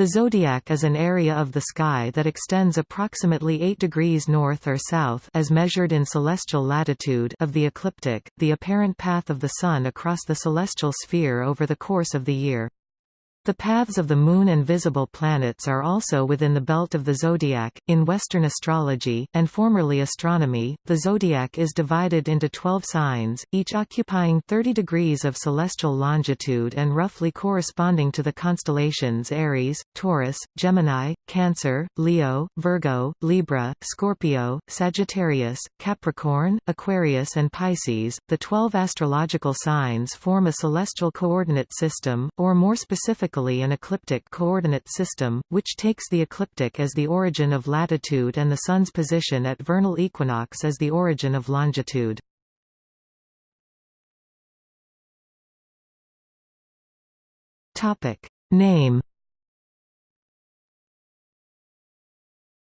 The zodiac is an area of the sky that extends approximately 8 degrees north or south as measured in celestial latitude of the ecliptic, the apparent path of the Sun across the celestial sphere over the course of the year. The paths of the Moon and visible planets are also within the belt of the zodiac. In Western astrology, and formerly astronomy, the zodiac is divided into 12 signs, each occupying 30 degrees of celestial longitude and roughly corresponding to the constellations Aries, Taurus, Gemini, Cancer, Leo, Virgo, Libra, Scorpio, Sagittarius, Capricorn, Aquarius, and Pisces. The 12 astrological signs form a celestial coordinate system, or more specifically an ecliptic coordinate system, which takes the ecliptic as the origin of latitude and the Sun's position at vernal equinox as the origin of longitude. Name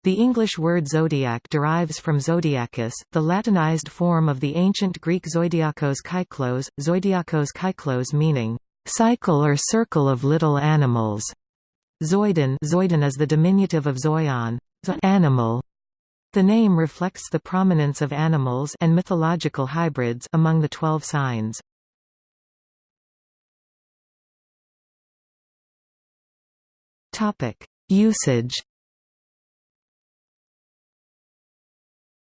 The English word zodiac derives from zodiacus, the Latinized form of the ancient Greek zoidiakos kyklos, zoidiakos kyklos meaning cycle or circle of little animals. Zoidon, zoidon is the diminutive of zoion, animal. The name reflects the prominence of animals and mythological hybrids among the twelve signs. Topic: Usage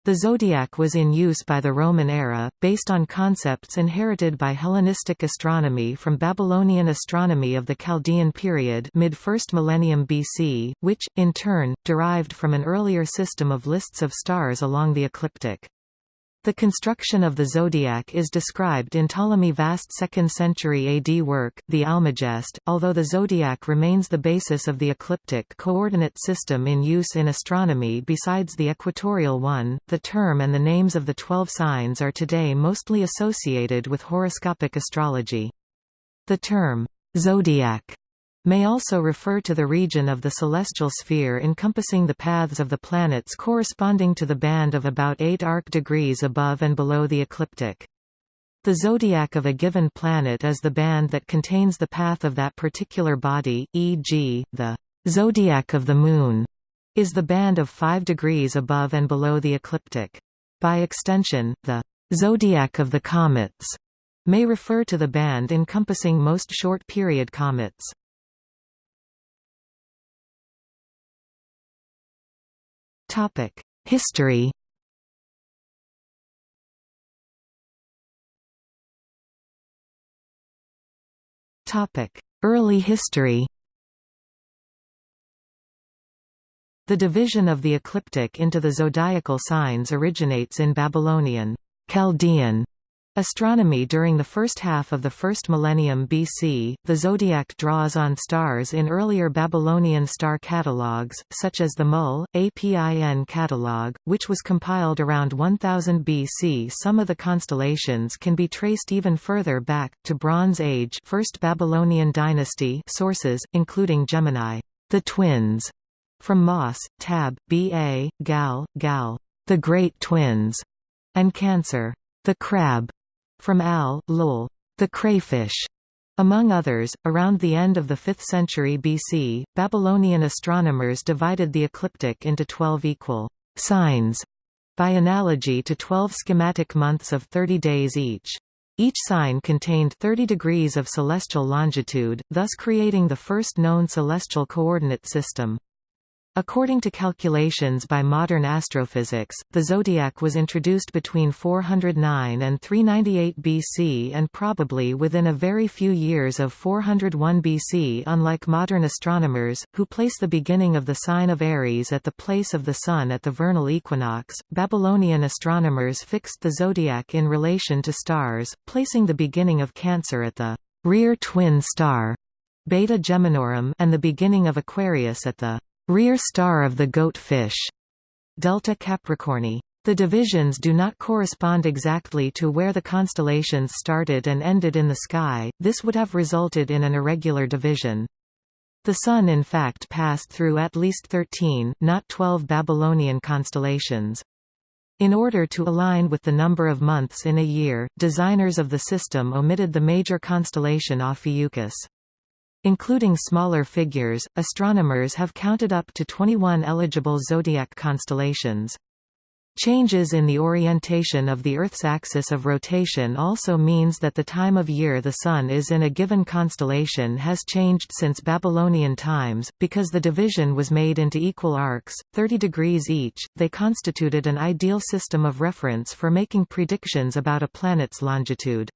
The zodiac was in use by the Roman era, based on concepts inherited by Hellenistic astronomy from Babylonian astronomy of the Chaldean period mid-1st millennium BC, which, in turn, derived from an earlier system of lists of stars along the ecliptic. The construction of the zodiac is described in Ptolemy vast 2nd century AD work, the Almagest, although the zodiac remains the basis of the ecliptic coordinate system in use in astronomy besides the equatorial one. The term and the names of the twelve signs are today mostly associated with horoscopic astrology. The term, zodiac may also refer to the region of the celestial sphere encompassing the paths of the planets corresponding to the band of about 8 arc degrees above and below the ecliptic. The zodiac of a given planet is the band that contains the path of that particular body, e.g., the zodiac of the Moon is the band of 5 degrees above and below the ecliptic. By extension, the zodiac of the comets may refer to the band encompassing most short-period comets. History. Early history. The division of the ecliptic into the zodiacal signs originates in Babylonian Chaldean Astronomy During the first half of the first millennium BC, the zodiac draws on stars in earlier Babylonian star catalogues, such as the Mul, Apin catalog, which was compiled around 1000 BC. Some of the constellations can be traced even further back, to Bronze Age First Babylonian dynasty sources, including Gemini, the twins, from Moss, Tab, B.A., Gal, Gal, the Great Twins, and Cancer, the Crab. From Al, Lul, the crayfish, among others, around the end of the 5th century BC, Babylonian astronomers divided the ecliptic into 12 equal signs, by analogy to 12 schematic months of 30 days each. Each sign contained 30 degrees of celestial longitude, thus creating the first known celestial coordinate system. According to calculations by modern astrophysics, the zodiac was introduced between 409 and 398 BC and probably within a very few years of 401 BC unlike modern astronomers, who place the beginning of the sign of Aries at the place of the Sun at the vernal equinox, Babylonian astronomers fixed the zodiac in relation to stars, placing the beginning of Cancer at the rear twin star Beta Geminorum and the beginning of Aquarius at the rear star of the goat fish, Delta Capricorni. The divisions do not correspond exactly to where the constellations started and ended in the sky, this would have resulted in an irregular division. The Sun in fact passed through at least 13 not 12 Babylonian constellations. In order to align with the number of months in a year, designers of the system omitted the major constellation Ophiuchus. Including smaller figures, astronomers have counted up to 21 eligible zodiac constellations. Changes in the orientation of the Earth's axis of rotation also means that the time of year the Sun is in a given constellation has changed since Babylonian times. Because the division was made into equal arcs, 30 degrees each, they constituted an ideal system of reference for making predictions about a planet's longitude.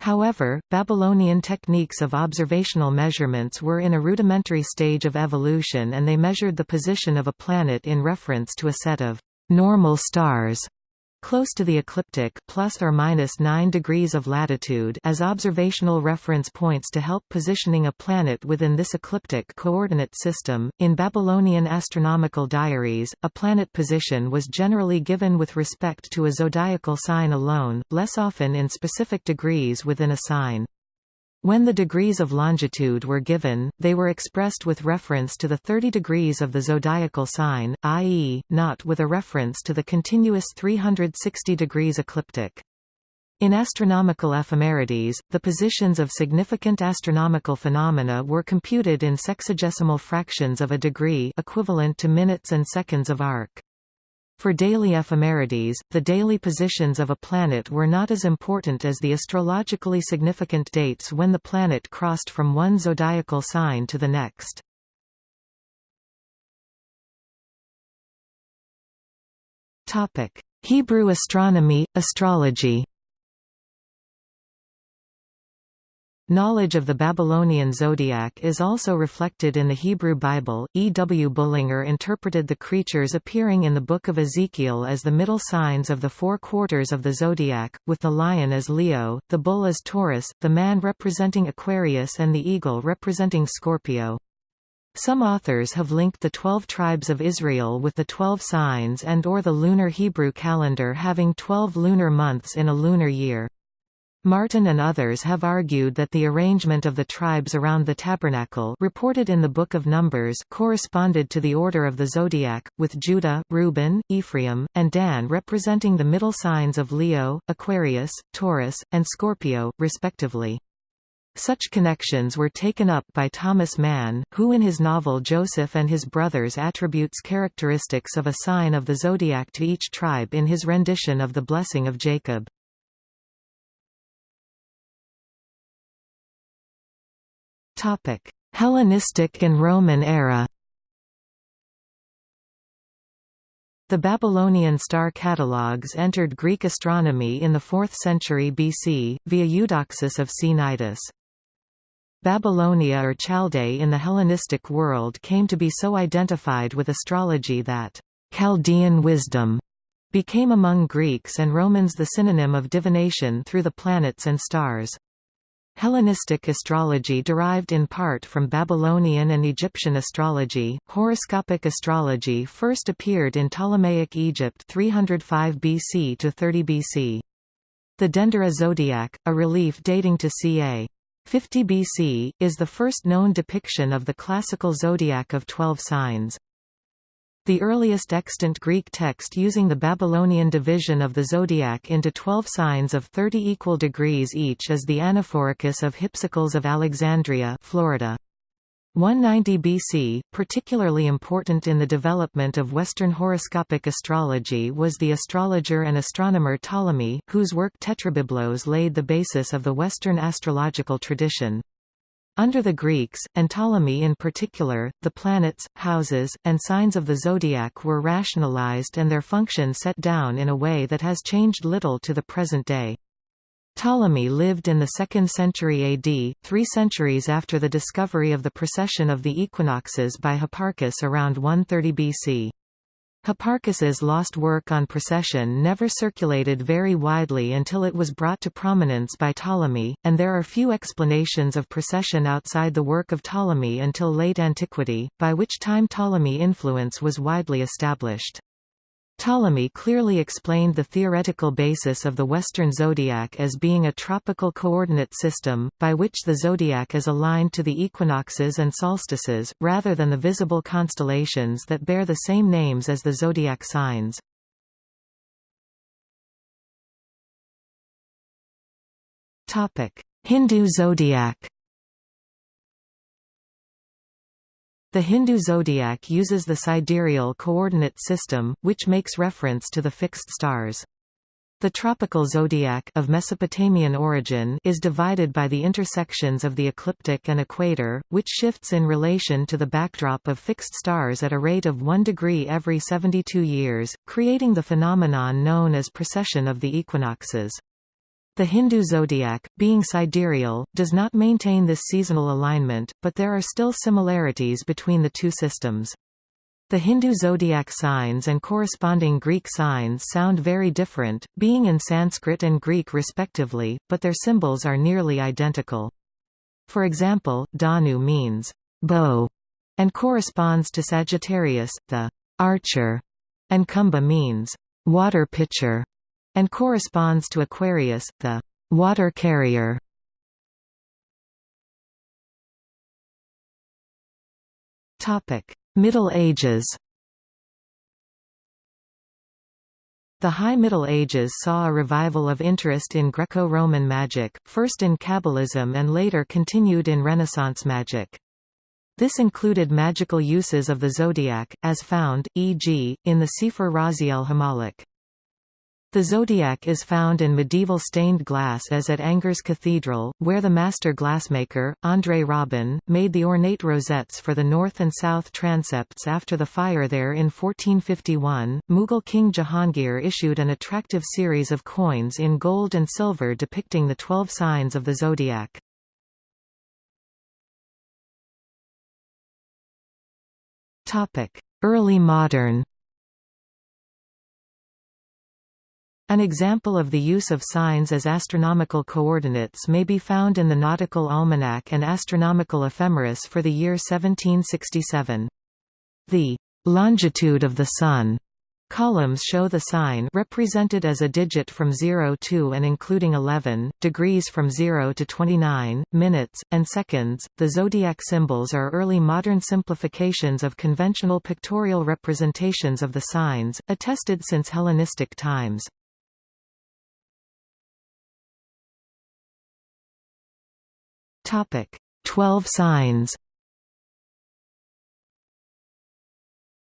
However, Babylonian techniques of observational measurements were in a rudimentary stage of evolution and they measured the position of a planet in reference to a set of normal stars close to the ecliptic plus or minus 9 degrees of latitude as observational reference points to help positioning a planet within this ecliptic coordinate system. In Babylonian astronomical diaries, a planet position was generally given with respect to a zodiacal sign alone, less often in specific degrees within a sign. When the degrees of longitude were given, they were expressed with reference to the 30 degrees of the zodiacal sign, i.e., not with a reference to the continuous 360 degrees ecliptic. In astronomical ephemerides, the positions of significant astronomical phenomena were computed in sexagesimal fractions of a degree equivalent to minutes and seconds of arc. For daily ephemerides, the daily positions of a planet were not as important as the astrologically significant dates when the planet crossed from one zodiacal sign to the next. Hebrew astronomy, astrology Knowledge of the Babylonian zodiac is also reflected in the Hebrew Bible. E. W. Bullinger interpreted the creatures appearing in the Book of Ezekiel as the middle signs of the four quarters of the zodiac, with the lion as Leo, the bull as Taurus, the man representing Aquarius and the eagle representing Scorpio. Some authors have linked the twelve tribes of Israel with the twelve signs and or the lunar Hebrew calendar having twelve lunar months in a lunar year. Martin and others have argued that the arrangement of the tribes around the tabernacle reported in the Book of Numbers corresponded to the order of the zodiac, with Judah, Reuben, Ephraim, and Dan representing the middle signs of Leo, Aquarius, Taurus, and Scorpio, respectively. Such connections were taken up by Thomas Mann, who in his novel Joseph and His Brothers attributes characteristics of a sign of the zodiac to each tribe in his rendition of the Blessing of Jacob. Topic: Hellenistic and Roman era. The Babylonian star catalogues entered Greek astronomy in the 4th century BC, via Eudoxus of Cnidus. Babylonia or Chaldee in the Hellenistic world came to be so identified with astrology that Chaldean wisdom became among Greeks and Romans the synonym of divination through the planets and stars. Hellenistic astrology derived in part from Babylonian and Egyptian astrology. Horoscopic astrology first appeared in Ptolemaic Egypt 305 BC to 30 BC. The Dendera zodiac, a relief dating to ca. 50 BC, is the first known depiction of the classical zodiac of 12 signs. The earliest extant Greek text using the Babylonian division of the zodiac into twelve signs of 30 equal degrees each is the Anaphoricus of Hypsicles of Alexandria Florida. 190 BC, particularly important in the development of Western horoscopic astrology was the astrologer and astronomer Ptolemy, whose work Tetrabiblos laid the basis of the Western astrological tradition. Under the Greeks, and Ptolemy in particular, the planets, houses, and signs of the zodiac were rationalized and their function set down in a way that has changed little to the present day. Ptolemy lived in the 2nd century AD, three centuries after the discovery of the precession of the equinoxes by Hipparchus around 130 BC. Hipparchus's lost work on precession never circulated very widely until it was brought to prominence by Ptolemy, and there are few explanations of precession outside the work of Ptolemy until late antiquity, by which time Ptolemy influence was widely established. Ptolemy clearly explained the theoretical basis of the Western zodiac as being a tropical coordinate system, by which the zodiac is aligned to the equinoxes and solstices, rather than the visible constellations that bear the same names as the zodiac signs. Hindu zodiac The Hindu zodiac uses the sidereal coordinate system, which makes reference to the fixed stars. The tropical zodiac of Mesopotamian origin is divided by the intersections of the ecliptic and equator, which shifts in relation to the backdrop of fixed stars at a rate of 1 degree every 72 years, creating the phenomenon known as precession of the equinoxes. The Hindu zodiac, being sidereal, does not maintain this seasonal alignment, but there are still similarities between the two systems. The Hindu zodiac signs and corresponding Greek signs sound very different, being in Sanskrit and Greek respectively, but their symbols are nearly identical. For example, Dhanu means bow and corresponds to Sagittarius, the archer, and Kumbha means water pitcher and corresponds to Aquarius, the water carrier. Topic: Middle Ages The High Middle Ages saw a revival of interest in Greco-Roman magic, first in Kabbalism and later continued in Renaissance magic. This included magical uses of the zodiac, as found, e.g., in the Sefer Raziel Hamalek. The zodiac is found in medieval stained glass as at Angers Cathedral, where the master glassmaker, André Robin, made the ornate rosettes for the north and south transepts after the fire there in 1451. Mughal King Jahangir issued an attractive series of coins in gold and silver depicting the twelve signs of the zodiac. Early modern An example of the use of signs as astronomical coordinates may be found in the Nautical Almanac and Astronomical Ephemeris for the year 1767. The longitude of the Sun columns show the sign represented as a digit from 0 to and including 11, degrees from 0 to 29, minutes, and seconds. The zodiac symbols are early modern simplifications of conventional pictorial representations of the signs, attested since Hellenistic times. Topic: 12 signs.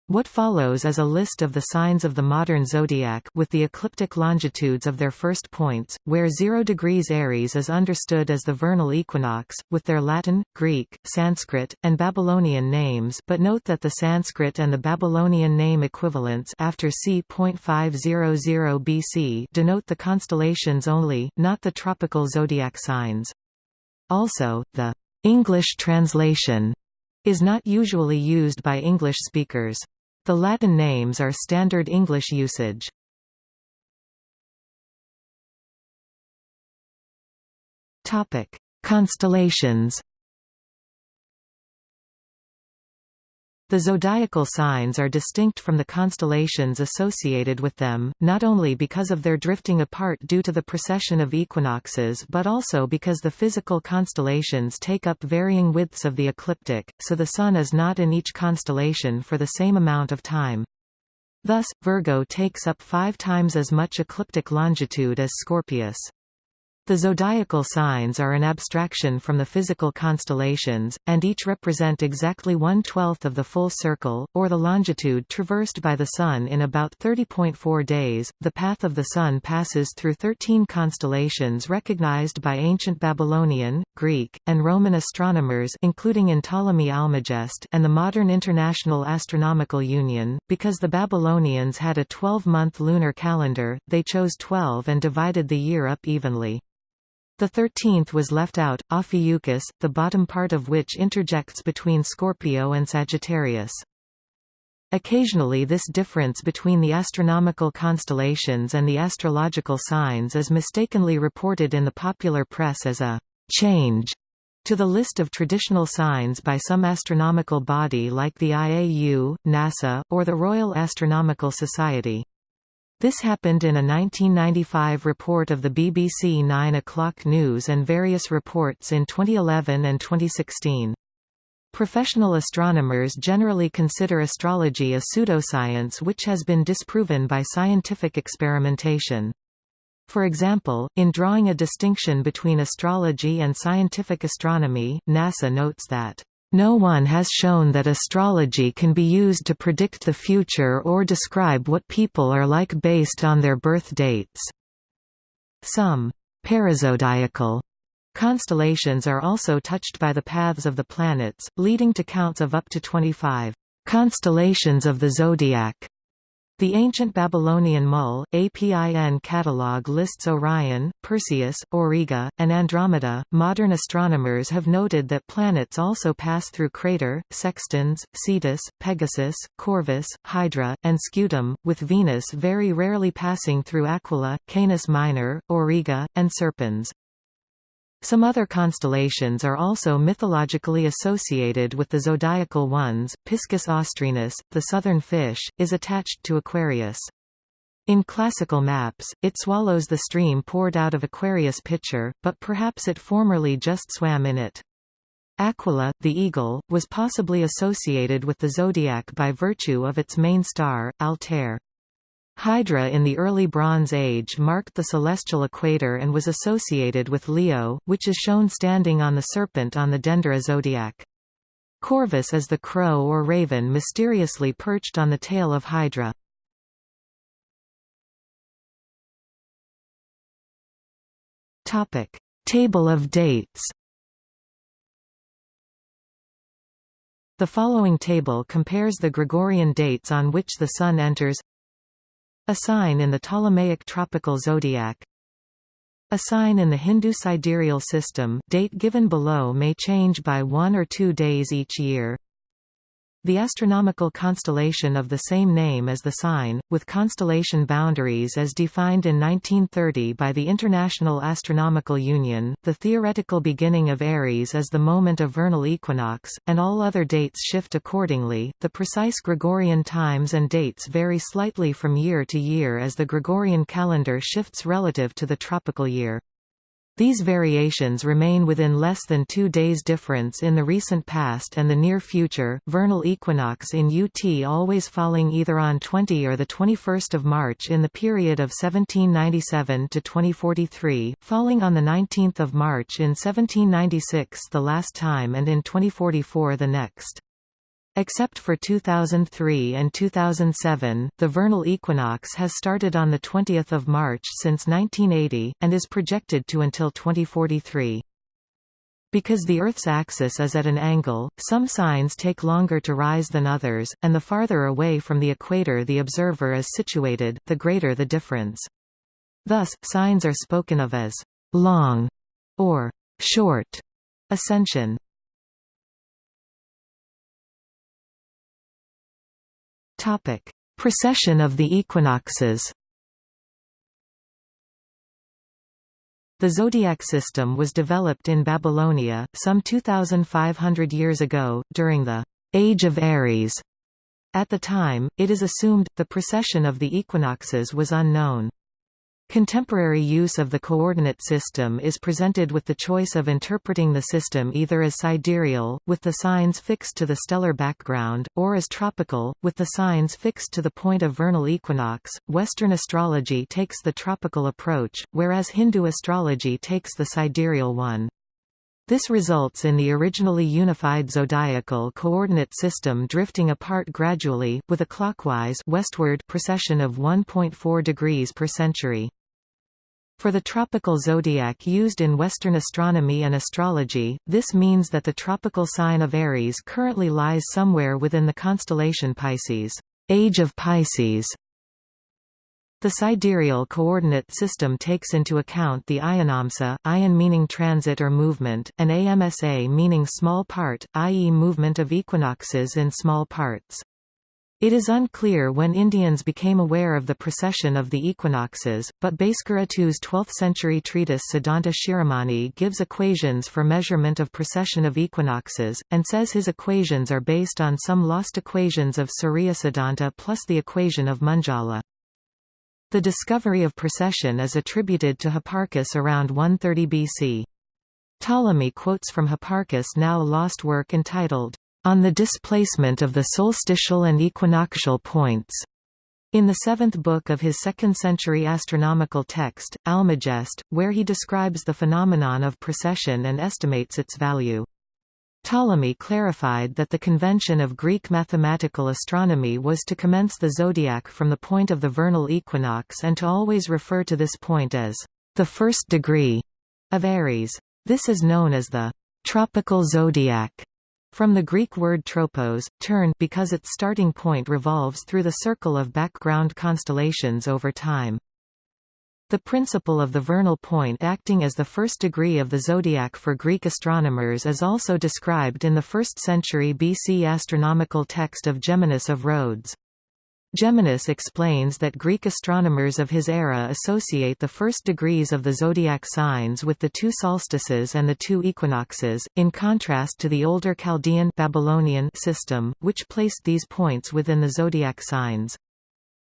What follows is a list of the signs of the modern zodiac with the ecliptic longitudes of their first points, where 0 degrees Aries is understood as the vernal equinox, with their Latin, Greek, Sanskrit, and Babylonian names but note that the Sanskrit and the Babylonian name equivalents after c.500 BC denote the constellations only, not the tropical zodiac signs. Also, the English translation is not usually used by English speakers. The Latin names are standard English usage. Topic: Constellations The zodiacal signs are distinct from the constellations associated with them, not only because of their drifting apart due to the precession of equinoxes but also because the physical constellations take up varying widths of the ecliptic, so the Sun is not in each constellation for the same amount of time. Thus, Virgo takes up five times as much ecliptic longitude as Scorpius. The zodiacal signs are an abstraction from the physical constellations, and each represent exactly one-twelfth of the full circle, or the longitude traversed by the Sun in about 30.4 days. The path of the Sun passes through 13 constellations recognized by ancient Babylonian, Greek, and Roman astronomers including in Ptolemy Almagest and the modern International Astronomical Union. Because the Babylonians had a 12-month lunar calendar, they chose 12 and divided the year up evenly. The thirteenth was left out, Ophiuchus, the bottom part of which interjects between Scorpio and Sagittarius. Occasionally this difference between the astronomical constellations and the astrological signs is mistakenly reported in the popular press as a «change» to the list of traditional signs by some astronomical body like the IAU, NASA, or the Royal Astronomical Society. This happened in a 1995 report of the BBC 9 o'clock news and various reports in 2011 and 2016. Professional astronomers generally consider astrology a pseudoscience which has been disproven by scientific experimentation. For example, in drawing a distinction between astrology and scientific astronomy, NASA notes that No one has shown that astrology can be used to predict the future or describe what people are like based on their birth dates. Some parazodiacal constellations are also touched by the paths of the planets, leading to counts of up to 25 constellations of the zodiac. The ancient Babylonian Mul, APIN catalog lists Orion, Perseus, Auriga, and Andromeda. Modern astronomers have noted that planets also pass through Crater, Sextans, Cetus, Pegasus, Corvus, Hydra, and Scutum, with Venus very rarely passing through Aquila, Canis Minor, Auriga, and Serpens. Some other constellations are also mythologically associated with the zodiacal ones. Piscis Austrinus, the southern fish, is attached to Aquarius. In classical maps, it swallows the stream poured out of Aquarius pitcher, but perhaps it formerly just swam in it. Aquila, the eagle, was possibly associated with the zodiac by virtue of its main star, Altair. Hydra in the early Bronze Age marked the celestial equator and was associated with Leo, which is shown standing on the serpent on the Dendera zodiac. Corvus is the crow or raven mysteriously perched on the tail of Hydra. Table of dates The following table compares the Gregorian dates on which the Sun enters a sign in the Ptolemaic tropical zodiac. A sign in the Hindu sidereal system date given below may change by one or two days each year the astronomical constellation of the same name as the sign, with constellation boundaries as defined in 1930 by the International Astronomical Union, the theoretical beginning of Aries is the moment of vernal equinox, and all other dates shift accordingly. The precise Gregorian times and dates vary slightly from year to year as the Gregorian calendar shifts relative to the tropical year. These variations remain within less than two days difference in the recent past and the near future. Vernal equinox in UT always falling either on 20 or the 21st of March in the period of 1797 to 2043, falling on the 19th of March in 1796 the last time and in 2044 the next. Except for 2003 and 2007, the vernal equinox has started on 20 March since 1980, and is projected to until 2043. Because the Earth's axis is at an angle, some signs take longer to rise than others, and the farther away from the equator the observer is situated, the greater the difference. Thus, signs are spoken of as «long» or «short» ascension. Topic: Precession of the equinoxes. The zodiac system was developed in Babylonia, some 2,500 years ago, during the Age of Aries. At the time, it is assumed, the precession of the equinoxes was unknown. Contemporary use of the coordinate system is presented with the choice of interpreting the system either as sidereal, with the signs fixed to the stellar background, or as tropical, with the signs fixed to the point of vernal equinox. Western astrology takes the tropical approach, whereas Hindu astrology takes the sidereal one. This results in the originally unified zodiacal coordinate system drifting apart gradually, with a clockwise westward precession of 1.4 degrees per century. For the tropical zodiac used in Western astronomy and astrology, this means that the tropical sign of Aries currently lies somewhere within the constellation Pisces, age of Pisces. The sidereal coordinate system takes into account the ayanamsa, ayan meaning transit or movement, and amsa meaning small part, i.e. movement of equinoxes in small parts. It is unclear when Indians became aware of the precession of the equinoxes, but Bhaskara II's 12th-century treatise Siddhanta Shiromani gives equations for measurement of precession of equinoxes, and says his equations are based on some lost equations of Surya Siddhanta plus the equation of Munjala. The discovery of precession is attributed to Hipparchus around 130 BC. Ptolemy quotes from Hipparchus' now lost work entitled on the displacement of the solstitial and equinoctial points. In the seventh book of his second-century astronomical text, Almagest, where he describes the phenomenon of precession and estimates its value. Ptolemy clarified that the convention of Greek mathematical astronomy was to commence the zodiac from the point of the vernal equinox and to always refer to this point as the first degree of Aries. This is known as the tropical zodiac from the Greek word tropos, turn because its starting point revolves through the circle of background constellations over time. The principle of the vernal point acting as the first degree of the zodiac for Greek astronomers is also described in the 1st century BC astronomical text of Geminus of Rhodes. Geminus explains that Greek astronomers of his era associate the first degrees of the zodiac signs with the two solstices and the two equinoxes, in contrast to the older Chaldean Babylonian system, which placed these points within the zodiac signs.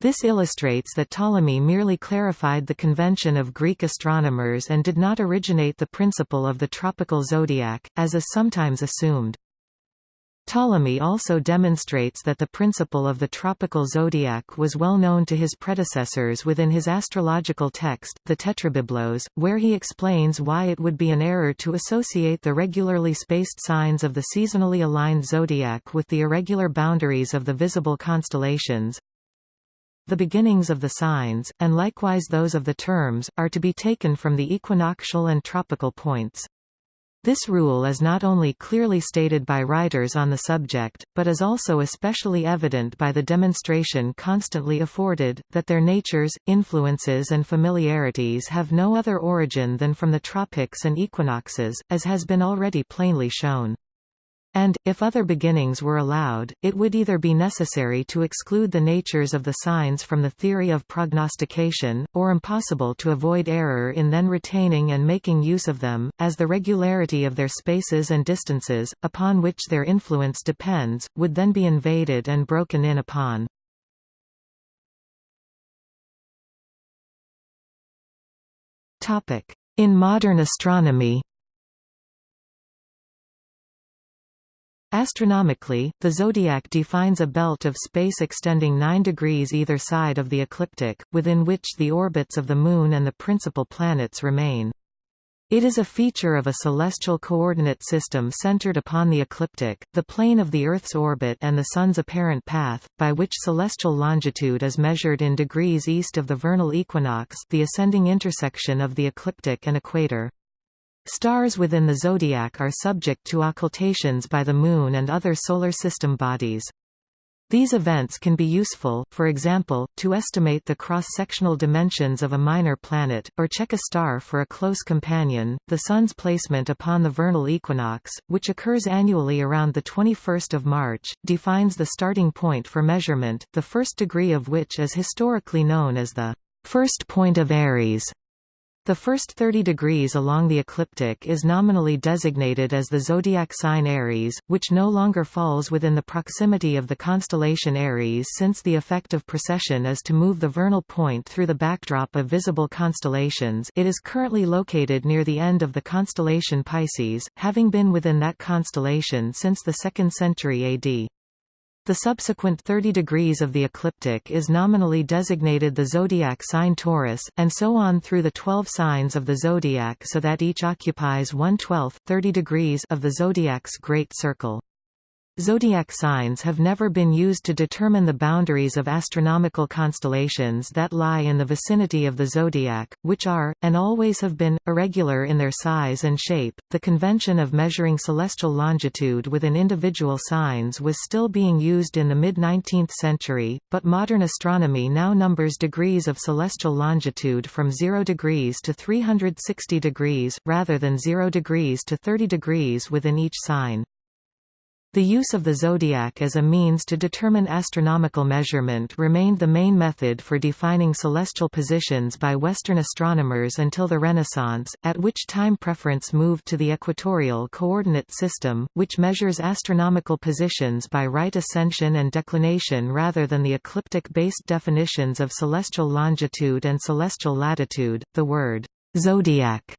This illustrates that Ptolemy merely clarified the convention of Greek astronomers and did not originate the principle of the tropical zodiac, as is sometimes assumed. Ptolemy also demonstrates that the principle of the tropical zodiac was well known to his predecessors within his astrological text, the Tetrabiblos, where he explains why it would be an error to associate the regularly spaced signs of the seasonally aligned zodiac with the irregular boundaries of the visible constellations. The beginnings of the signs, and likewise those of the terms, are to be taken from the equinoctial and tropical points. This rule is not only clearly stated by writers on the subject, but is also especially evident by the demonstration constantly afforded, that their natures, influences and familiarities have no other origin than from the tropics and equinoxes, as has been already plainly shown. And, if other beginnings were allowed, it would either be necessary to exclude the natures of the signs from the theory of prognostication, or impossible to avoid error in then retaining and making use of them, as the regularity of their spaces and distances, upon which their influence depends, would then be invaded and broken in upon. In modern astronomy Astronomically, the zodiac defines a belt of space extending 9 degrees either side of the ecliptic, within which the orbits of the Moon and the principal planets remain. It is a feature of a celestial coordinate system centered upon the ecliptic, the plane of the Earth's orbit and the Sun's apparent path, by which celestial longitude is measured in degrees east of the vernal equinox the ascending intersection of the ecliptic and equator. Stars within the zodiac are subject to occultations by the Moon and other Solar System bodies. These events can be useful, for example, to estimate the cross-sectional dimensions of a minor planet, or check a star for a close companion. The Sun's placement upon the vernal equinox, which occurs annually around the 21st of March, defines the starting point for measurement, the first degree of which is historically known as the first point of Aries. The first 30 degrees along the ecliptic is nominally designated as the zodiac sign Aries, which no longer falls within the proximity of the constellation Aries since the effect of precession is to move the vernal point through the backdrop of visible constellations it is currently located near the end of the constellation Pisces, having been within that constellation since the 2nd century AD. The subsequent 30 degrees of the ecliptic is nominally designated the zodiac sign Taurus, and so on through the 12 signs of the zodiac so that each occupies 1/12, 30 degrees of the zodiac's great circle. Zodiac signs have never been used to determine the boundaries of astronomical constellations that lie in the vicinity of the zodiac, which are, and always have been, irregular in their size and shape. The convention of measuring celestial longitude within individual signs was still being used in the mid 19th century, but modern astronomy now numbers degrees of celestial longitude from 0 degrees to 360 degrees, rather than 0 degrees to 30 degrees within each sign. The use of the zodiac as a means to determine astronomical measurement remained the main method for defining celestial positions by Western astronomers until the Renaissance, at which time preference moved to the equatorial coordinate system, which measures astronomical positions by right ascension and declination rather than the ecliptic-based definitions of celestial longitude and celestial latitude. The word zodiac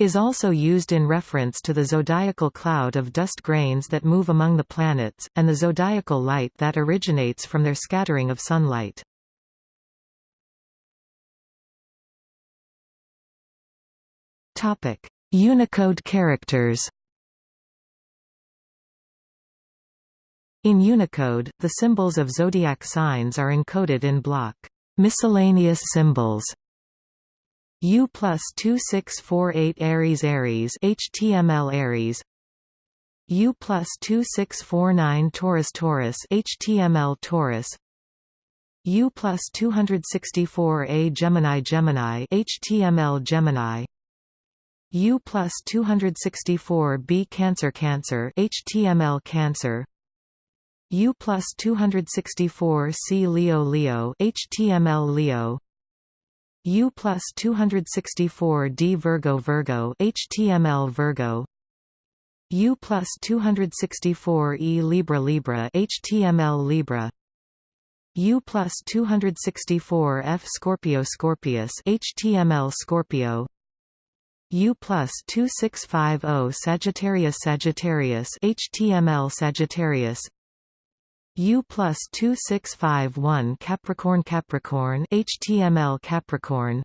is also used in reference to the zodiacal cloud of dust grains that move among the planets, and the zodiacal light that originates from their scattering of sunlight. Topic: Unicode characters In Unicode, the symbols of zodiac signs are encoded in block. Miscellaneous symbols U plus 2648 Aries Aries HTML Aries. U plus 2649 Taurus Taurus HTML Taurus. U plus 264A Gemini Gemini HTML Gemini. U plus 264B Cancer Cancer HTML Cancer. U plus 264C Leo Leo HTML Leo U plus 264D Virgo Virgo HTML Virgo. U plus 264E Libra Libra HTML Libra. U plus 264F Scorpio Scorpius HTML Scorpio. U plus 2650 Sagittarius Sagittarius HTML Sagittarius U plus 2651 Capricorn Capricorn HTML Capricorn.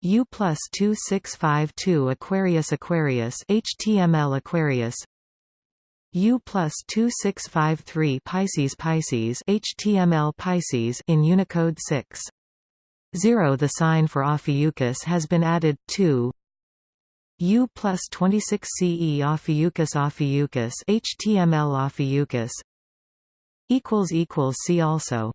U plus 2652 Aquarius Aquarius HTML Aquarius. U plus 2653 Pisces Pisces HTML Pisces in Unicode 6. 0 The sign for Ophiuchus has been added, to U plus 26 CE Ophiuchus Ophiuchus HTML Ophiuchus See also